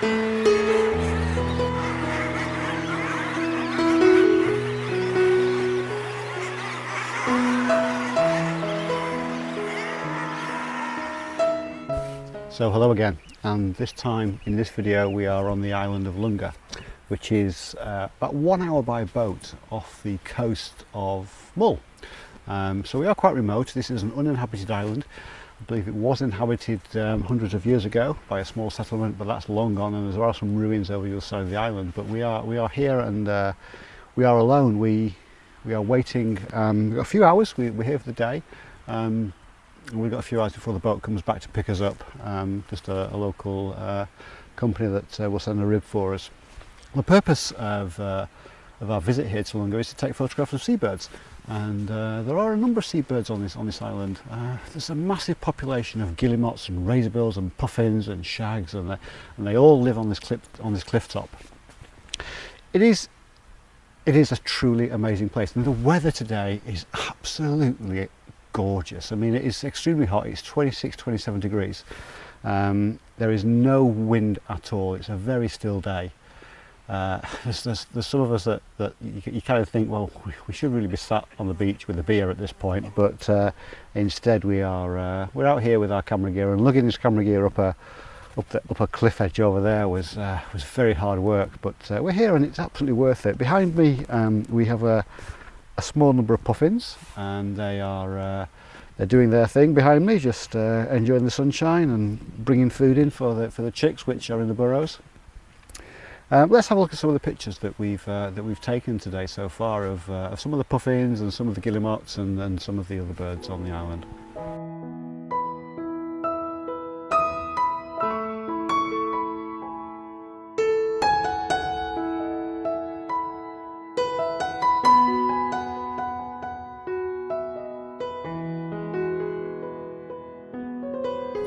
So hello again and this time in this video we are on the island of Lunga which is uh, about one hour by boat off the coast of Mull. Um, so we are quite remote, this is an uninhabited island I believe it was inhabited um, hundreds of years ago by a small settlement, but that's long gone, and there are some ruins over the other side of the island. But we are we are here, and uh, we are alone. We we are waiting um, a few hours. We, we're here for the day. Um, we've got a few hours before the boat comes back to pick us up. Um, just a, a local uh, company that uh, will send a rib for us. The purpose of uh, of our visit here to Lungo is to take photographs of seabirds. And uh, there are a number of seabirds on this on this island uh, there's a massive population of guillemots and razorbills and puffins and shags and they, and they all live on this cliff on this cliff top it is it is a truly amazing place and the weather today is absolutely gorgeous. I mean, it is extremely hot. It's 26, 27 degrees. Um, there is no wind at all. It's a very still day. Uh, there's, there's, there's, some of us that, that you, you, kind of think, well, we, should really be sat on the beach with a beer at this point, but uh, instead we are uh, we're out here with our camera gear and lugging this camera gear up a up, the, up a cliff edge over there was uh, was very hard work. But uh, we're here and it's absolutely worth it. Behind me um, we have a a small number of puffins and they are uh, they're doing their thing behind me just enjoying the sunshine and bringing food in for the for the chicks which are in the burrows Um, let's have a look at some of the pictures that we've uh, that we've taken today so far of, uh, of some of the puffins and some of the guillemots and, and some of the other birds on the island.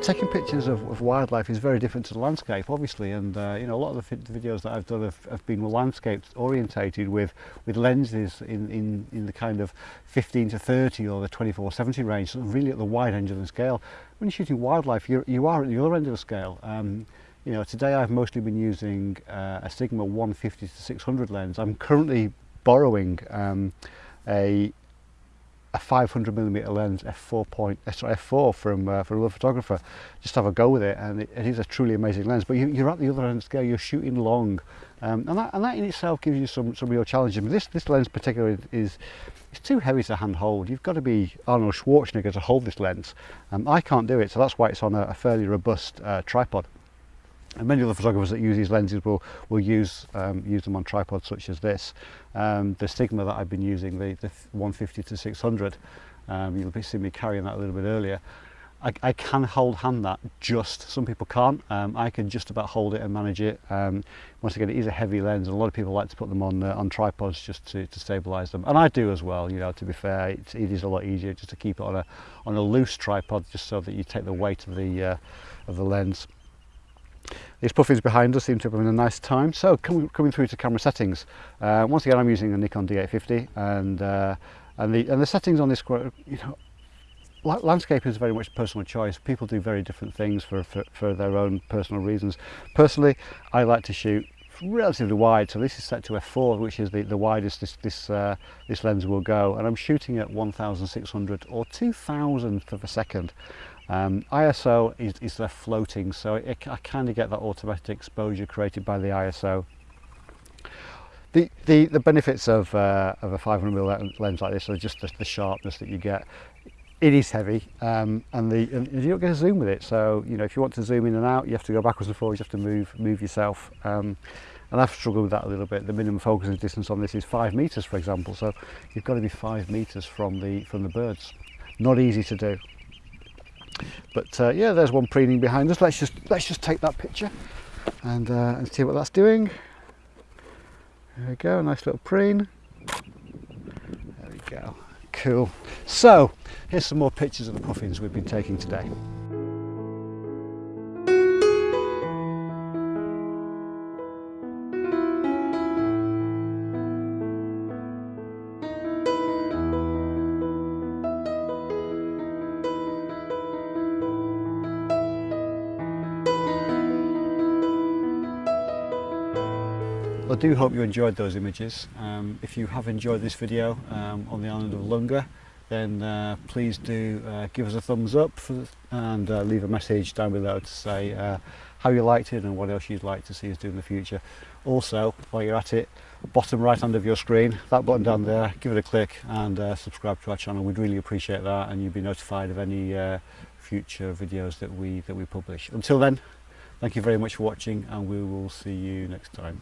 taking pictures of, of wildlife is very different to the landscape, obviously, and uh, you know a lot of the videos that I've done have, have been landscape orientated with with lenses in, in in the kind of 15 to 30 or the 24 70 range, so really at the wide end of the scale. When you're shooting wildlife, you you are at the other end of the scale. Um, you know, today I've mostly been using uh, a Sigma 150 to 600 lens. I'm currently borrowing um, a a 500mm lens f4 point eh, sorry, f4 from uh, from another photographer. Just have a go with it and it, it is a truly amazing lens. But you, you're at the other end of the scale you're shooting long. Um, and that and that in itself gives you some some real challenges but this this lens particularly is it's too heavy to hand hold you've got to be Arnold Schwarzenegger to hold this lens. Um, I can't do it so that's why it's on a, a fairly robust uh, tripod. And many other photographers that use these lenses will, will use, um, use them on tripods such as this. Um, the Sigma that I've been using, the, the 150 to 600, um, you'll be seeing me carrying that a little bit earlier. I, I can hold hand that just, some people can't. Um, I can just about hold it and manage it. Um, once again, it is a heavy lens and a lot of people like to put them on uh, on tripods just to, to stabilize them. And I do as well, you know, to be fair, it's, it is a lot easier just to keep it on a, on a loose tripod just so that you take the weight of the, uh, of the lens. These puffins behind us seem to have been a nice time. So coming, coming through to camera settings, uh, once again I'm using a Nikon D850 and uh, and the and the settings on this, you know, landscape is very much personal choice. People do very different things for, for, for their own personal reasons. Personally, I like to shoot relatively wide so this is set to f4 which is the, the widest this this uh, this lens will go and I'm shooting at 1600 or 2000th of a second Um, ISO is, is left floating, so it, I kind of get that automatic exposure created by the ISO. The, the, the benefits of, uh, of a 500mm lens like this are just the, the sharpness that you get. It is heavy um, and, the, and you don't get a zoom with it. So, you know, if you want to zoom in and out, you have to go backwards and forwards, you have to move, move yourself. Um, and I've struggled with that a little bit. The minimum focusing distance on this is five meters, for example. So you've got to be five meters from the, from the birds. Not easy to do. But uh, yeah, there's one preening behind us. Let's just let's just take that picture and, uh, and see what that's doing. There we go, nice little preen. There we go, cool. So here's some more pictures of the puffins we've been taking today. I do hope you enjoyed those images. Um, if you have enjoyed this video um, on the island of Lunga, then uh, please do uh, give us a thumbs up for, and uh, leave a message down below to say uh, how you liked it and what else you'd like to see us do in the future. Also, while you're at it, bottom right hand of your screen, that button down there, give it a click and uh, subscribe to our channel. We'd really appreciate that and you'll be notified of any uh, future videos that we, that we publish. Until then, thank you very much for watching and we will see you next time.